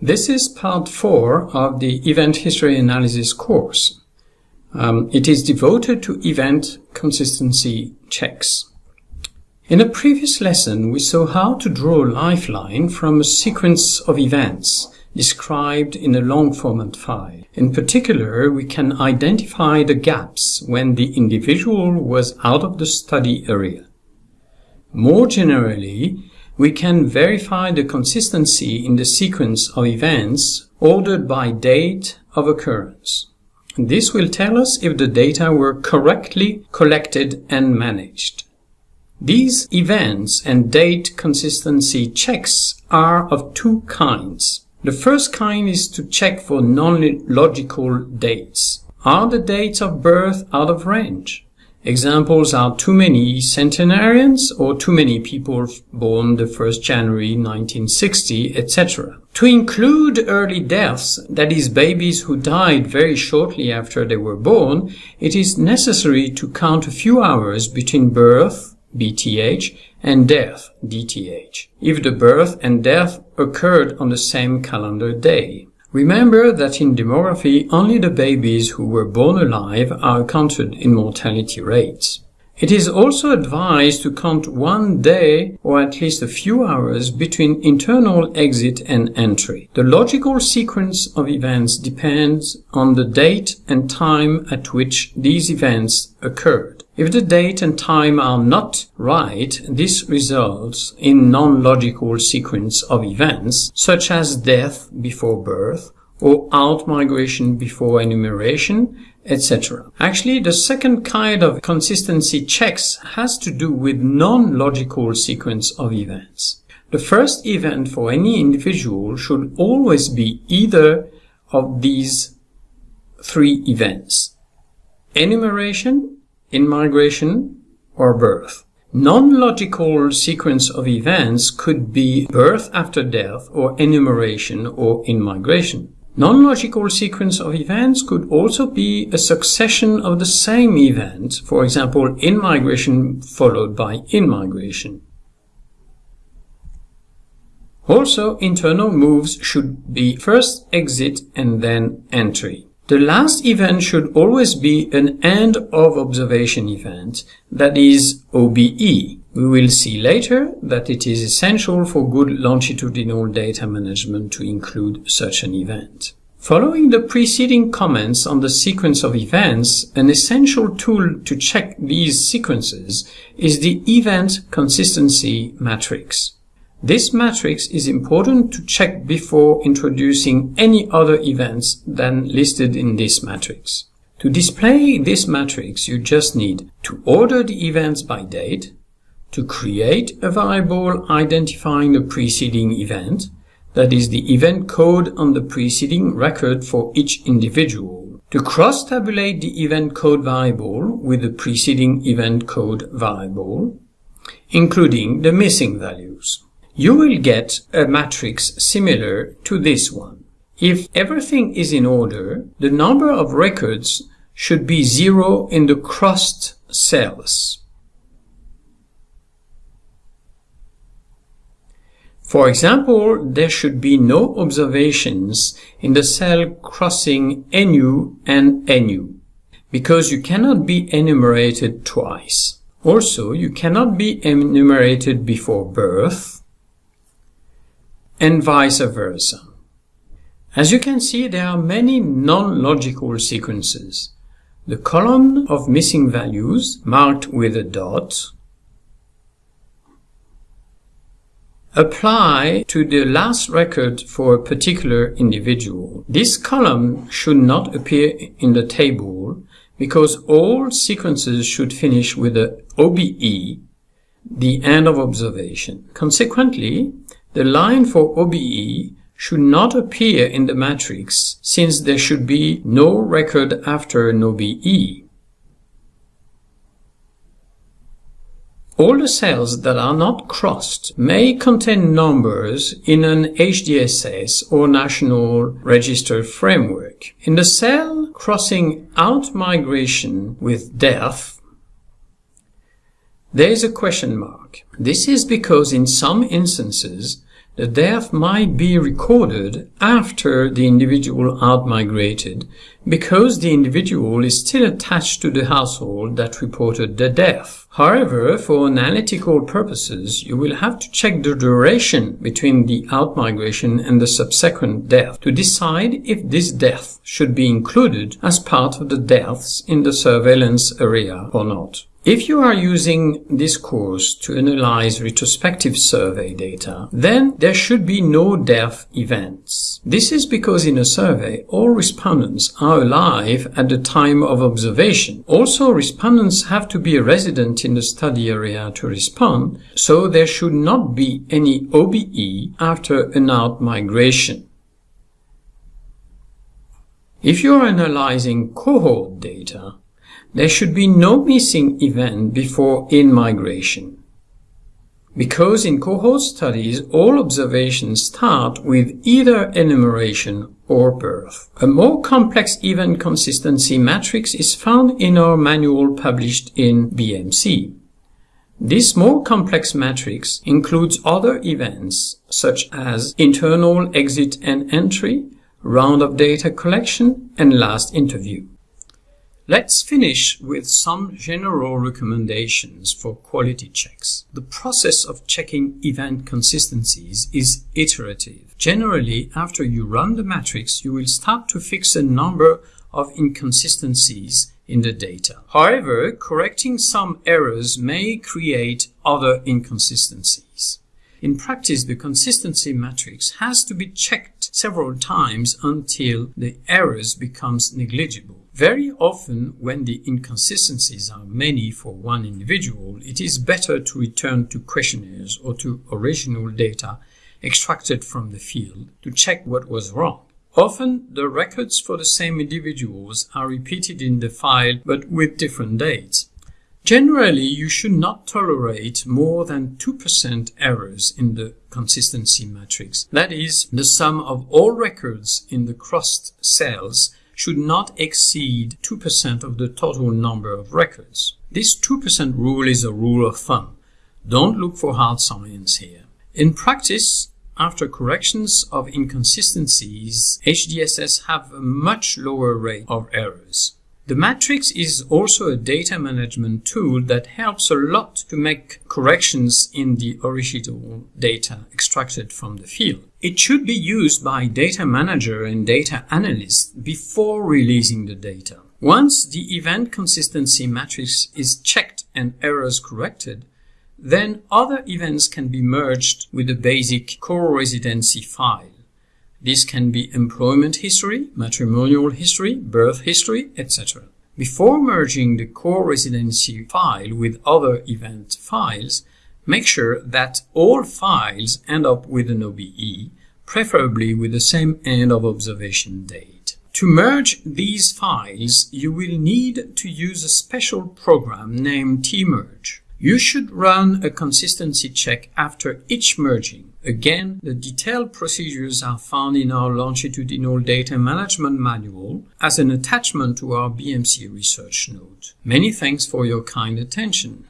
This is part 4 of the Event History Analysis course. Um, it is devoted to event consistency checks. In a previous lesson, we saw how to draw a lifeline from a sequence of events described in a long format file. In particular, we can identify the gaps when the individual was out of the study area. More generally, we can verify the consistency in the sequence of events ordered by date of occurrence. This will tell us if the data were correctly collected and managed. These events and date consistency checks are of two kinds. The first kind is to check for non-logical dates. Are the dates of birth out of range? Examples are too many centenarians or too many people born the 1st January 1960, etc. To include early deaths, that is babies who died very shortly after they were born, it is necessary to count a few hours between birth, BTH, and death, DTH, if the birth and death occurred on the same calendar day. Remember that in demography, only the babies who were born alive are counted in mortality rates. It is also advised to count one day or at least a few hours between internal exit and entry. The logical sequence of events depends on the date and time at which these events occurred. If the date and time are not right, this results in non-logical sequence of events, such as death before birth, or out-migration before enumeration, etc. Actually, the second kind of consistency checks has to do with non-logical sequence of events. The first event for any individual should always be either of these three events. Enumeration, in-migration, or birth. Non-logical sequence of events could be birth after death or enumeration or in-migration. Non-logical sequence of events could also be a succession of the same event, for example, in-migration followed by in-migration. Also, internal moves should be first exit and then entry. The last event should always be an end of observation event, that is OBE. We will see later that it is essential for good longitudinal data management to include such an event. Following the preceding comments on the sequence of events, an essential tool to check these sequences is the Event Consistency Matrix. This matrix is important to check before introducing any other events than listed in this matrix. To display this matrix, you just need to order the events by date, to create a variable identifying the preceding event, that is the event code on the preceding record for each individual, to cross-tabulate the event code variable with the preceding event code variable, including the missing values you will get a matrix similar to this one. If everything is in order, the number of records should be zero in the crossed cells. For example, there should be no observations in the cell crossing NU and NU, because you cannot be enumerated twice. Also, you cannot be enumerated before birth, and vice versa. As you can see, there are many non-logical sequences. The column of missing values, marked with a dot, apply to the last record for a particular individual. This column should not appear in the table because all sequences should finish with a OBE, the end of observation. Consequently, the line for OBE should not appear in the matrix since there should be no record after an OBE. All the cells that are not crossed may contain numbers in an HDSS or National Register framework. In the cell crossing out migration with death, there is a question mark. This is because in some instances the death might be recorded after the individual outmigrated because the individual is still attached to the household that reported the death. However, for analytical purposes, you will have to check the duration between the outmigration and the subsequent death to decide if this death should be included as part of the deaths in the surveillance area or not. If you are using this course to analyze retrospective survey data, then there should be no death events. This is because in a survey, all respondents are alive at the time of observation. Also, respondents have to be a resident in the study area to respond, so there should not be any OBE after an out-migration. If you are analyzing cohort data, there should be no missing event before in-migration. Because in cohort studies, all observations start with either enumeration or birth. A more complex event consistency matrix is found in our manual published in BMC. This more complex matrix includes other events such as internal exit and entry, round of data collection, and last interview. Let's finish with some general recommendations for quality checks. The process of checking event consistencies is iterative. Generally, after you run the matrix, you will start to fix a number of inconsistencies in the data. However, correcting some errors may create other inconsistencies. In practice, the consistency matrix has to be checked several times until the errors becomes negligible. Very often, when the inconsistencies are many for one individual, it is better to return to questionnaires or to original data extracted from the field to check what was wrong. Often, the records for the same individuals are repeated in the file but with different dates. Generally, you should not tolerate more than 2% errors in the consistency matrix. That is, the sum of all records in the crossed cells should not exceed 2% of the total number of records. This 2% rule is a rule of thumb. Don't look for hard science here. In practice, after corrections of inconsistencies, HDSS have a much lower rate of errors. The matrix is also a data management tool that helps a lot to make corrections in the original data extracted from the field. It should be used by data manager and data analysts before releasing the data. Once the event consistency matrix is checked and errors corrected, then other events can be merged with the basic core residency file. This can be employment history, matrimonial history, birth history, etc. Before merging the core residency file with other event files, make sure that all files end up with an OBE, preferably with the same end of observation date. To merge these files, you will need to use a special program named tmerge. You should run a consistency check after each merging Again, the detailed procedures are found in our longitudinal data management manual as an attachment to our BMC research note. Many thanks for your kind attention.